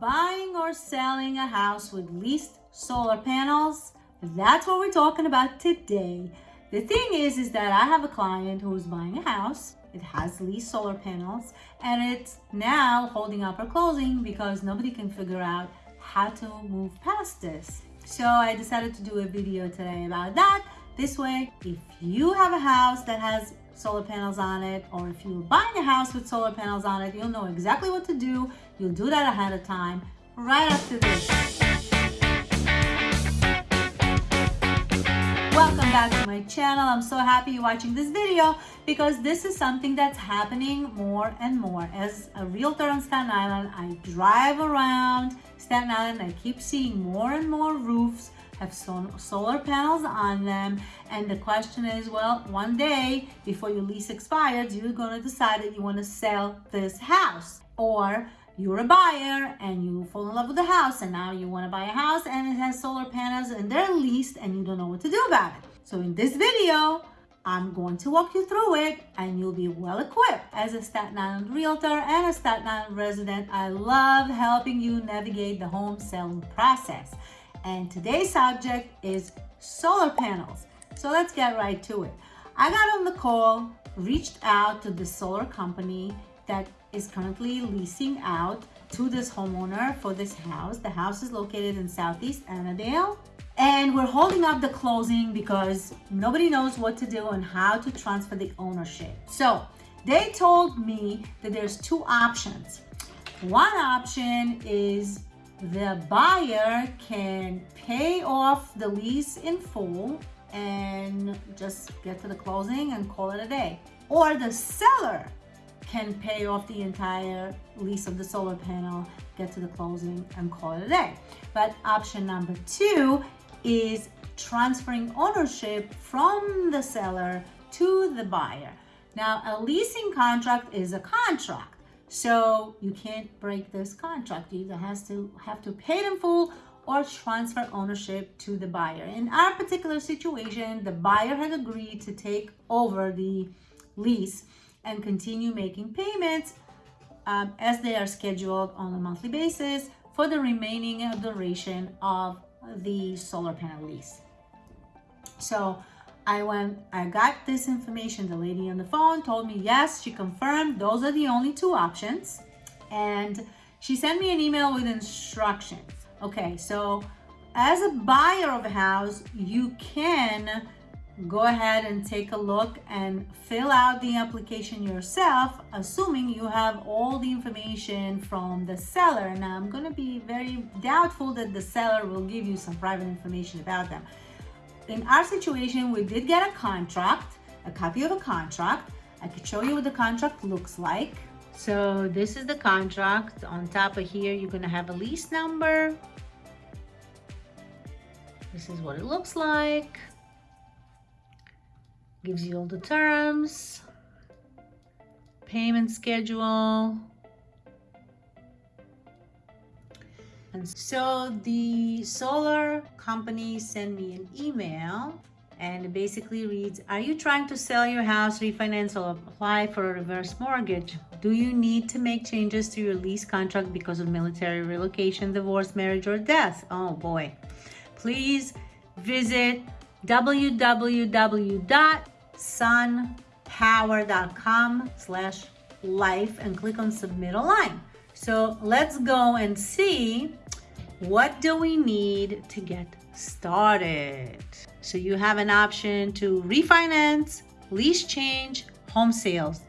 buying or selling a house with leased solar panels? That's what we're talking about today. The thing is, is that I have a client who is buying a house. It has leased solar panels and it's now holding up her closing because nobody can figure out how to move past this. So I decided to do a video today about that. This way, if you have a house that has solar panels on it, or if you're buying a house with solar panels on it, you'll know exactly what to do. You'll do that ahead of time, right after this. Welcome back to my channel. I'm so happy you're watching this video because this is something that's happening more and more. As a realtor on Staten Island, I drive around Staten Island. I keep seeing more and more roofs have solar panels on them. And the question is, well, one day before your lease expires, you're going to decide that you want to sell this house or you're a buyer and you fall in love with the house and now you want to buy a house and it has solar panels and they're leased and you don't know what to do about it. So in this video, I'm going to walk you through it and you'll be well equipped. As a Staten Island realtor and a Staten Island resident, I love helping you navigate the home selling process and today's subject is solar panels. So let's get right to it. I got on the call, reached out to the solar company that is currently leasing out to this homeowner for this house. The house is located in Southeast Annadale and we're holding up the closing because nobody knows what to do and how to transfer the ownership. So they told me that there's two options. One option is the buyer can pay off the lease in full and just get to the closing and call it a day. Or the seller can pay off the entire lease of the solar panel, get to the closing and call it a day. But option number two is transferring ownership from the seller to the buyer. Now, a leasing contract is a contract. So you can't break this contract. You either has to have to pay them full or transfer ownership to the buyer. In our particular situation, the buyer had agreed to take over the lease and continue making payments um, as they are scheduled on a monthly basis for the remaining duration of the solar panel lease. So I went, I got this information. The lady on the phone told me, yes, she confirmed those are the only two options. And she sent me an email with instructions. Okay, so as a buyer of a house, you can go ahead and take a look and fill out the application yourself, assuming you have all the information from the seller. Now, I'm going to be very doubtful that the seller will give you some private information about them in our situation, we did get a contract, a copy of a contract. I could show you what the contract looks like. So this is the contract. On top of here, you're gonna have a lease number. This is what it looks like. Gives you all the terms, payment schedule, And so the solar company sent me an email and it basically reads, are you trying to sell your house, refinance or apply for a reverse mortgage? Do you need to make changes to your lease contract because of military relocation, divorce, marriage or death? Oh boy. Please visit www.sunpower.com slash life and click on submit online. So let's go and see what do we need to get started. So you have an option to refinance, lease change, home sales.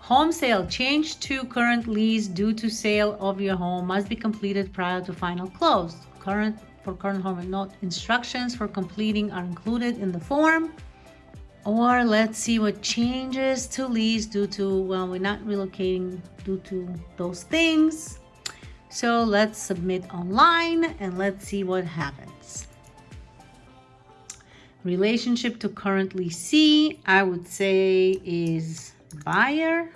Home sale, change to current lease due to sale of your home must be completed prior to final close. Current for current home and note instructions for completing are included in the form. Or let's see what changes to lease due to, well, we're not relocating due to those things. So let's submit online and let's see what happens. Relationship to currently see, I would say is buyer.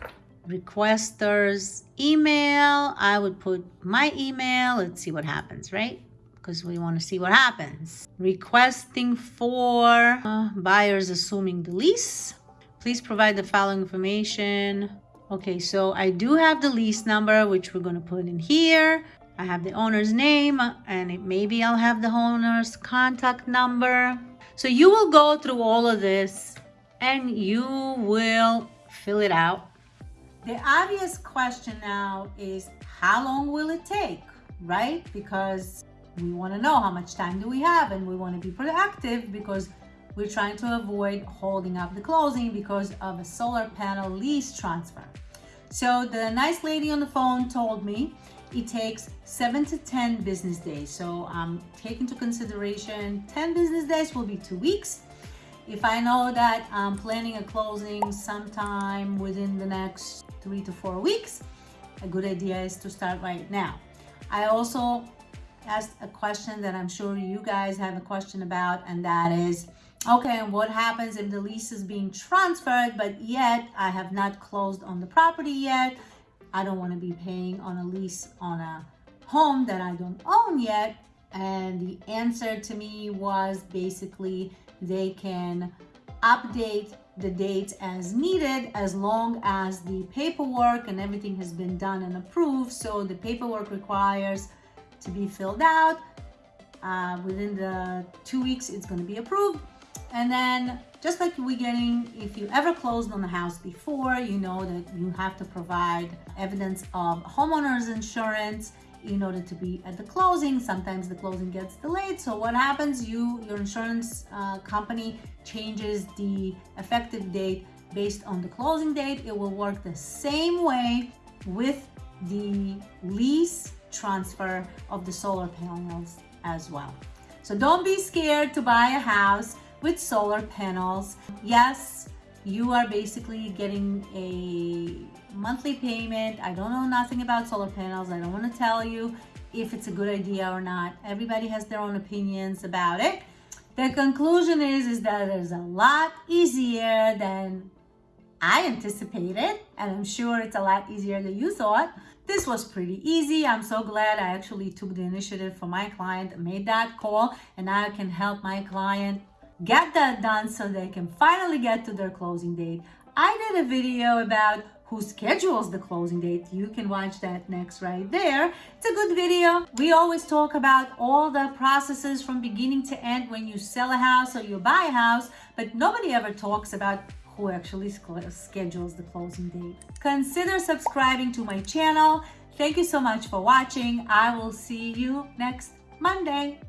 Requesters email, I would put my email. Let's see what happens, right? Because we want to see what happens. Requesting for uh, buyers assuming the lease. Please provide the following information. Okay, so I do have the lease number, which we're going to put in here. I have the owner's name and it, maybe I'll have the owner's contact number. So you will go through all of this and you will fill it out. The obvious question now is how long will it take, right? Because we want to know how much time do we have and we want to be proactive because we're trying to avoid holding up the closing because of a solar panel lease transfer. So the nice lady on the phone told me it takes seven to 10 business days. So um, take into consideration 10 business days will be two weeks. If I know that I'm planning a closing sometime within the next three to four weeks, a good idea is to start right now. I also asked a question that I'm sure you guys have a question about, and that is, okay, and what happens if the lease is being transferred, but yet I have not closed on the property yet? I don't want to be paying on a lease on a home that I don't own yet. And the answer to me was basically they can update the dates as needed as long as the paperwork and everything has been done and approved. So the paperwork requires to be filled out. Uh, within the two weeks, it's going to be approved. And then just like we're getting, if you ever closed on a house before, you know that you have to provide evidence of homeowner's insurance in order to be at the closing. Sometimes the closing gets delayed. So what happens, you, your insurance uh, company changes the effective date based on the closing date. It will work the same way with the lease transfer of the solar panels as well. So don't be scared to buy a house with solar panels. Yes, you are basically getting a monthly payment. I don't know nothing about solar panels. I don't want to tell you if it's a good idea or not. Everybody has their own opinions about it. The conclusion is, is that it's a lot easier than I anticipated, and I'm sure it's a lot easier than you thought. This was pretty easy. I'm so glad I actually took the initiative for my client, made that call, and now I can help my client get that done so they can finally get to their closing date. I did a video about who schedules the closing date. You can watch that next right there. It's a good video. We always talk about all the processes from beginning to end when you sell a house or you buy a house, but nobody ever talks about who actually schedules the closing date. Consider subscribing to my channel. Thank you so much for watching. I will see you next Monday.